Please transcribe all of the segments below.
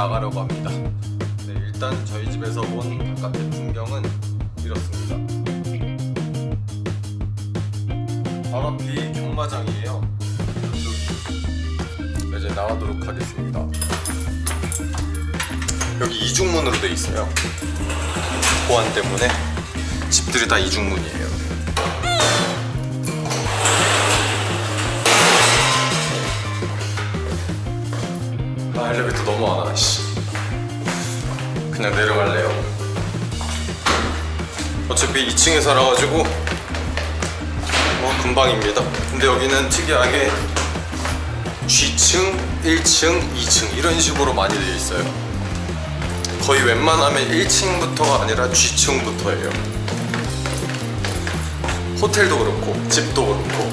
나가려고 합니다. 네, 일단 저희 집에서 본 바깥의 풍경은 이렇습니다. 바로 앞이 경마장이에요. 이제 나가도록 하겠습니다. 여기 이중문으로 돼 있어요. 보안 때문에 집들이 다 이중문이에요 어차피 2층에 살아가지고 뭐 금방입니다. 근데 여기는 특이하게 G층, 1층, 2층 이런 식으로 많이 되어 있어요. 거의 웬만하면 1층부터가 아니라 G층부터예요. 호텔도 그렇고 집도 그렇고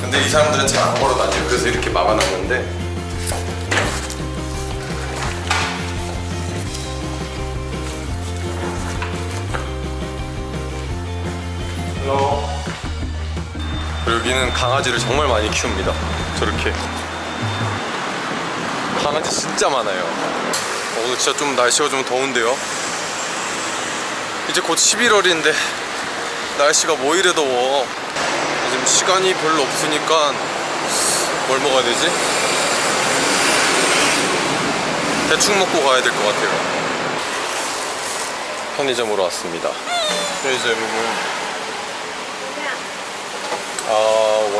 근데 이 사람들은 잘 안 걸어 다녀요. 그래서 이렇게 막아놨는데 여기는 강아지를 정말 많이 키웁니다. 저렇게. 강아지 진짜 많아요. 어, 오늘 진짜 좀 날씨가 좀 더운데요. 이제 곧 11월인데 날씨가 뭐 이래 더워. 지금 시간이 별로 없으니까 뭘 먹어야 되지? 대충 먹고 가야 될 것 같아요. 편의점으로 왔습니다. 편의점은 啊，我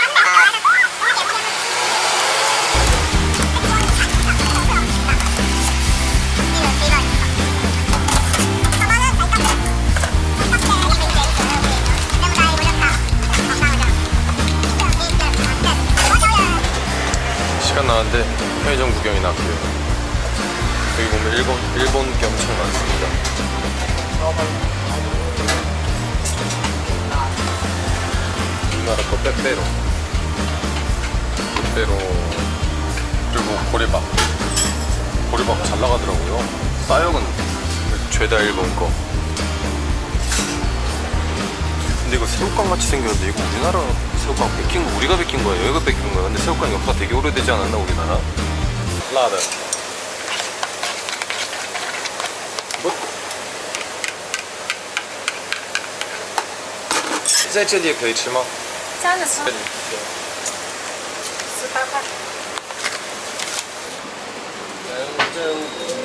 편의점 구경이나 할게요. 여기 보면 일본 일본 게 엄청 많습니다. 우리나라 거 빼빼로, 빼빼로 그리고 보리밥. 보리밥 잘 나가더라고요. 싸역은 죄다 일본 거. 근데 이거 새우깡 같이 생겼는데 이거 우리나라 새우깡 뺏긴 거 우리가 뺏긴 거예요? 여기가 뺏긴 거야? 근데 새우깡 역사 되게 오래되지 않았나 우리나라? 辣的。不，在这里可以吃吗？加的。这里对。十八块。来，我。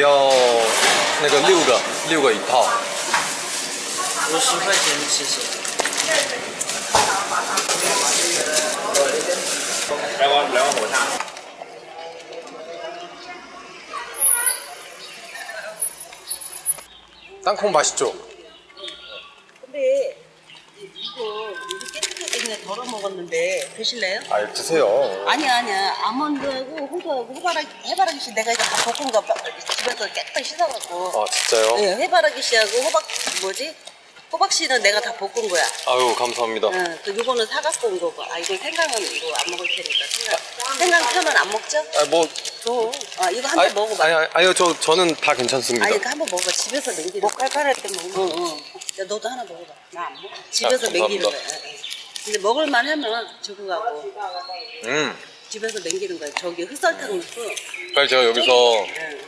要那个六个，六个一套。五十块钱，谢谢。来碗来碗火锅。 땅콩 맛있죠? 먹었는데 드실래요? 아 드세요 아니야 아니야 아몬드하고 호두하고 해바라기 해바라기 씨 내가 이거 다 볶은 거 집에서 깨끗이 씻어갖고 아 진짜요? 네, 해바라기 씨하고 호박 뭐지 호박 씨는 내가 다 볶은 거야. 아유 감사합니다 응, 그 요거는 사갖고 온 거고. 아 이거 생강은 이거 안 먹을 테니까 생강. 생강 펴면 안 먹죠? 아뭐 줘. 아 이거 한 번 먹어봐. 아니, 아니, 저, 저는 다 괜찮습니다 아니 이거 한 번 먹어봐. 집에서 맹기는. 목 깔깔할 때 먹는 거. 응, 응. 야 너도 하나 먹어봐. 나 안 먹어. 집에서 아, 맹기는 거야. 근데 먹을만 하면 가고 음 집에서 맹기는 거야. 저기 흑설탕 넣고. 사실 제가 여기서 응.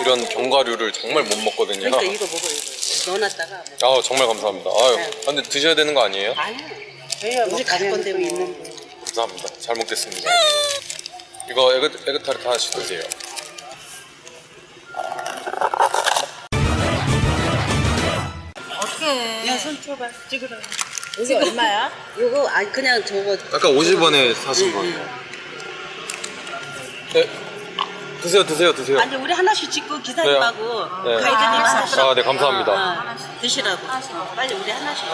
이런 견과류를 정말 못 먹거든요 그러니까 이거 먹어 이거. 넣어놨다가. 아 정말 감사합니다 아유 네. 근데 드셔야 되는 거 아니에요? 아니야. 저희가 우리 가질 건데 뭐 있는데. 감사합니다 잘 먹겠습니다 이거 에그, 에그타르트 하나씩 드세요 어떻게? 야손 줘봐. 찍으라. 이게 얼마야? 이거 아니 그냥 저거. 아까 50원에 사신 거. 응, 네. 드세요 드세요 드세요. 아니 우리 하나씩 찍고 기사님하고 네. 가이드님 하나씩 아, 네, 감사합니다. 어, 어, 드시라고. 어, 빨리 우리 하나씩.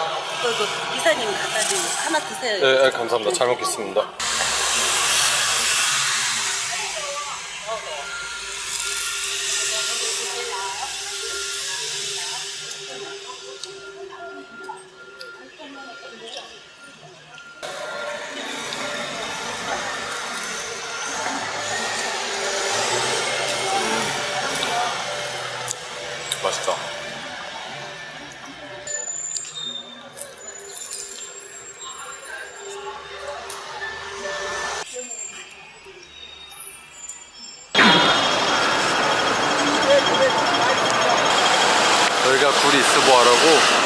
그, 그 기사님 갖다 주고 하나 드세요. 네, 네 감사합니다. 잘 먹겠습니다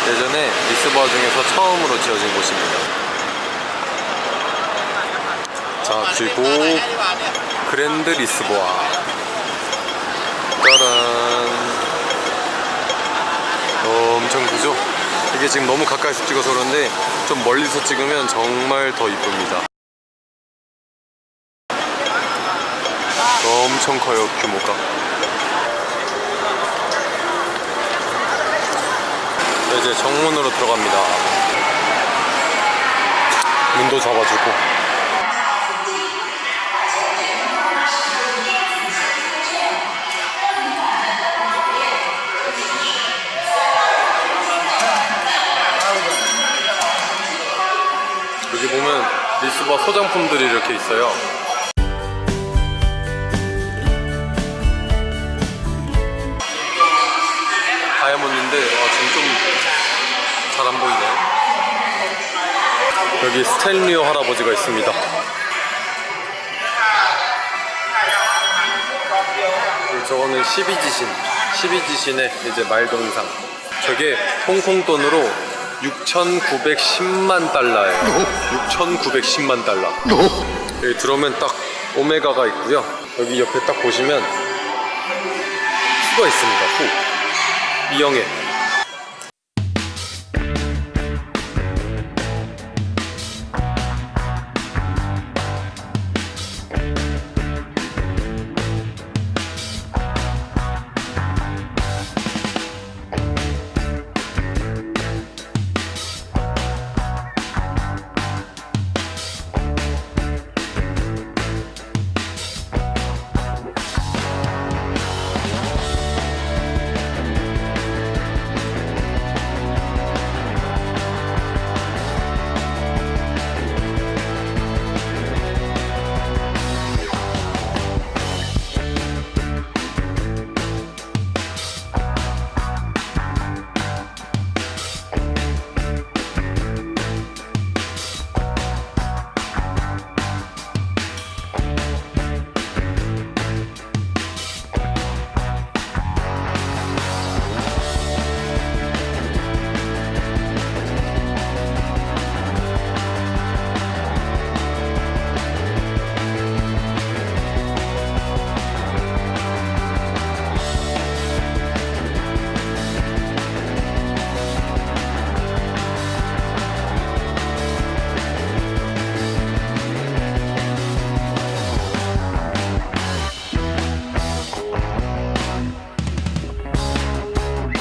예전에 리스보아 중에서 처음으로 지어진 곳입니다. 자 그리고 그랜드 리스보아 짜란 엄청 크죠? 이게 지금 너무 가까이서 찍어서 그런데 좀 멀리서 찍으면 정말 더 이쁩니다. 엄청 커요 규모가. 네, 이제 정문으로 들어갑니다. 문도 잡아주고. 여기 보면 리스바 소장품들이 이렇게 있어요. 여기 스탠리오 할아버지가 있습니다. 저거는 12지신, 12지신의 이제 말동상. 저게 홍콩 돈으로 6,910만 달러예요. 6,910만 달러. 여기 들어오면 딱 오메가가 있고요. 여기 옆에 딱 보시면 후가 있습니다. 후. 미영애.